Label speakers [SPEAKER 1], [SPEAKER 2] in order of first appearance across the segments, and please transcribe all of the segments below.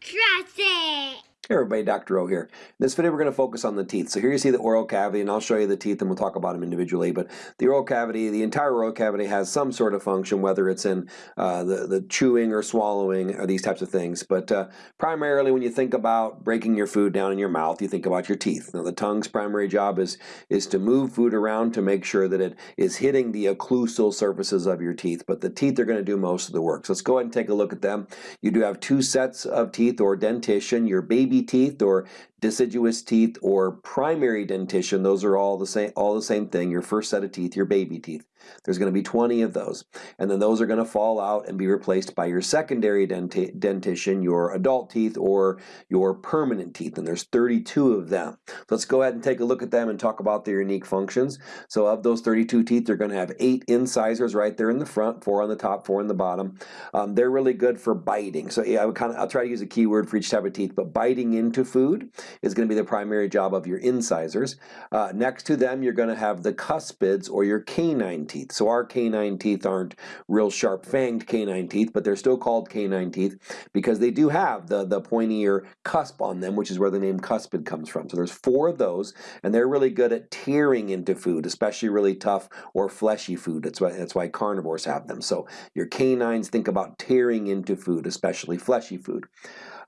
[SPEAKER 1] Trust it.
[SPEAKER 2] Hey everybody, Dr. O here. In this video we're going to focus on the teeth. So here you see the oral cavity and I'll show you the teeth and we'll talk about them individually. But the oral cavity, the entire oral cavity has some sort of function whether it's in uh, the, the chewing or swallowing or these types of things. But uh, primarily when you think about breaking your food down in your mouth, you think about your teeth. Now the tongue's primary job is, is to move food around to make sure that it is hitting the occlusal surfaces of your teeth. But the teeth are going to do most of the work. So let's go ahead and take a look at them. You do have two sets of teeth or dentition. Your baby teeth or deciduous teeth or primary dentition, those are all the same all the same thing. Your first set of teeth, your baby teeth. There's going to be 20 of those. And then those are going to fall out and be replaced by your secondary denti dentition, your adult teeth or your permanent teeth. And there's 32 of them. Let's go ahead and take a look at them and talk about their unique functions. So of those 32 teeth, they're going to have eight incisors right there in the front, four on the top, four in the bottom. Um, they're really good for biting. So yeah, I would kind of, I'll try to use a keyword for each type of teeth, but biting into food is going to be the primary job of your incisors. Uh, next to them, you're going to have the cuspids or your canine teeth. So our canine teeth aren't real sharp fanged canine teeth, but they're still called canine teeth because they do have the, the pointier cusp on them, which is where the name cuspid comes from. So there's four of those, and they're really good at tearing into food, especially really tough or fleshy food. That's why, that's why carnivores have them. So your canines think about tearing into food, especially fleshy food.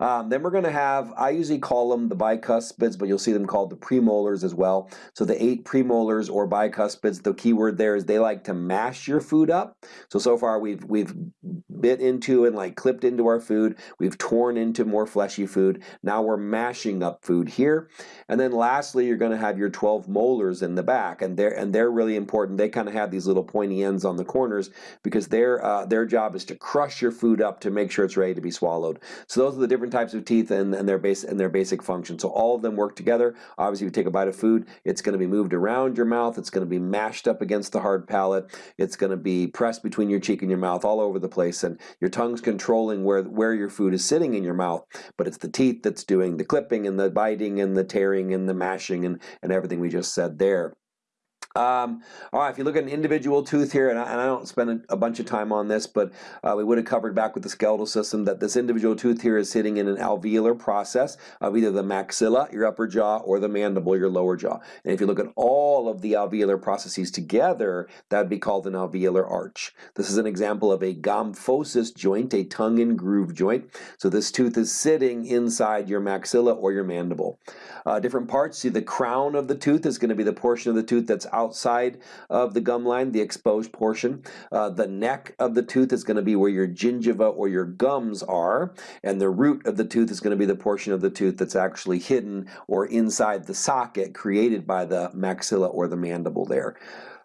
[SPEAKER 2] Um, then we're going to have, I usually call them the bicuspids, but you'll see them called the premolars as well. So the eight premolars or bicuspids, the key word there is they like to mash your food up. So, so far we've, we've bit into and like clipped into our food. We've torn into more fleshy food. Now we're mashing up food here. And then lastly, you're going to have your 12 molars in the back, and they're and they're really important. They kind of have these little pointy ends on the corners because their uh, their job is to crush your food up to make sure it's ready to be swallowed. So those are the different different types of teeth and, and their base and their basic function. So all of them work together. Obviously, you take a bite of food, it's going to be moved around your mouth. It's going to be mashed up against the hard palate. It's going to be pressed between your cheek and your mouth all over the place. And your tongue's controlling where, where your food is sitting in your mouth. But it's the teeth that's doing the clipping and the biting and the tearing and the mashing and, and everything we just said there. Um, all right, if you look at an individual tooth here, and I, and I don't spend a, a, bunch of time on this, but uh, we would have covered back with the skeletal system that this individual tooth here is sitting in an alveolar process of either the maxilla, your upper jaw, or the mandible, your lower jaw. And if you look at all of the alveolar processes together, that would be called an alveolar arch. This is an example of a gomphosis joint, a tongue and groove joint. So this tooth is sitting inside your maxilla or your mandible. Uh, different parts, see the crown of the tooth is going to be the portion of the tooth that's out outside of the gum line, the exposed portion. Uh, the neck of the tooth is going to be where your gingiva or your gums are, and the root of the tooth is going to be the portion of the tooth that's actually hidden or inside the socket created by the maxilla or the mandible there.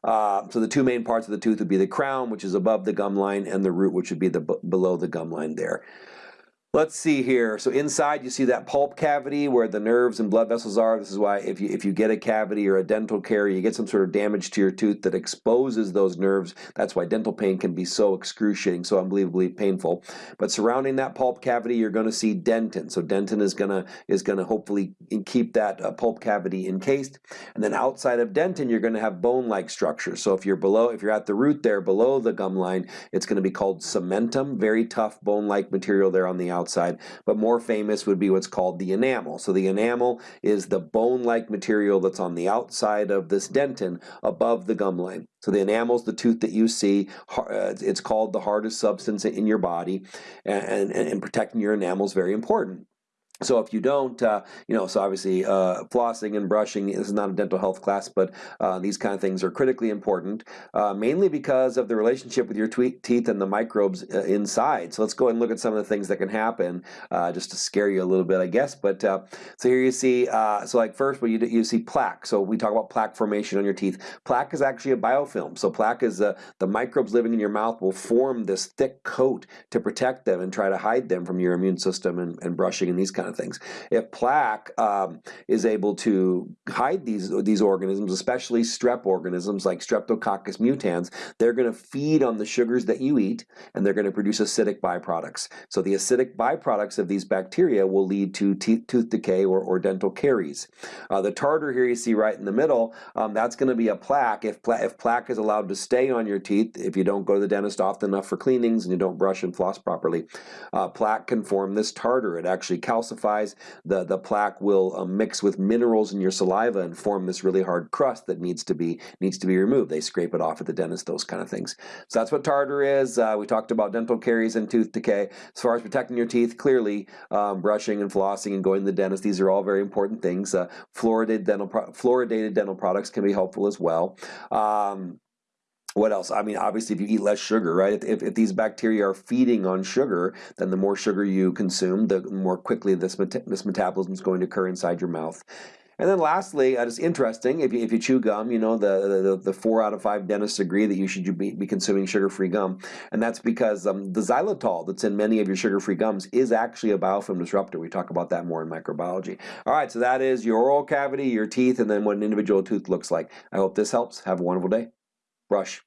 [SPEAKER 2] Uh, so the two main parts of the tooth would be the crown, which is above the gum line, and the root, which would be the below the gum line there. Let's see here. So inside you see that pulp cavity where the nerves and blood vessels are. This is why if you, if you get a cavity or a dental carie, you get some sort of damage to your tooth that exposes those nerves. That's why dental pain can be so excruciating, so unbelievably painful. But surrounding that pulp cavity, you're going to see dentin. So dentin is going to is going to hopefully keep that uh, pulp cavity encased. And then outside of dentin, you're going to have bone-like structures. So if you're below, if you're at the root there below the gum line, it's going to be called cementum, very tough bone-like material there on the outside outside, but more famous would be what's called the enamel. So the enamel is the bone-like material that's on the outside of this dentin above the gum line. So the enamel is the tooth that you see. Uh, it's called the hardest substance in your body, and, and, and protecting your enamel is very important. So if you don't, uh, you know, so obviously uh, flossing and brushing this is not a dental health class, but uh, these kind of things are critically important, uh, mainly because of the relationship with your teeth and the microbes uh, inside. So let's go and look at some of the things that can happen, uh, just to scare you a little bit, I guess. But so here you see, so like first, well, you you see plaque. So we talk about plaque formation on your teeth. Plaque is actually a biofilm. So plaque is the the microbes living in your mouth will form this thick coat to protect them and try to hide them from your immune system and, and brushing and these kind of of things. If plaque um, is able to hide these these organisms, especially strep organisms like Streptococcus mutans, they're going to feed on the sugars that you eat, and they're going to produce acidic byproducts. So the acidic byproducts of these bacteria will lead to tooth decay or, or dental caries. Uh, the tartar here you see right in the middle, um, that's going to be a plaque. If, pla if plaque is allowed to stay on your teeth, if you don't go to the dentist often enough for cleanings and you don't brush and floss properly, uh, plaque can form this tartar. It actually calcifies. The, the plaque will uh, mix with minerals in your saliva and form this really hard crust that needs to be needs to be removed. They scrape it off at the dentist, those kind of things. So that's what tartar is. Uh, we talked about dental caries and tooth decay. As far as protecting your teeth, clearly um, brushing and flossing and going to the dentist, these are all very important things. Uh, fluoridated dental fluoridated dental products can be helpful as well. Um, what else? I mean, obviously, if you eat less sugar, right? If, if these bacteria are feeding on sugar, then the more sugar you consume, the more quickly this, this metabolism is going to occur inside your mouth. And then lastly, uh, it's interesting, if you, if you chew gum, you know, the, the, the four out of five dentists agree that you should be, be consuming sugar-free gum. And that's because um, the xylitol that's in many of your sugar-free gums is actually a biofilm disruptor. We talk about that more in microbiology. All right, so that is your oral cavity, your teeth, and then what an individual tooth looks like. I hope this helps. Have a wonderful day. Brush.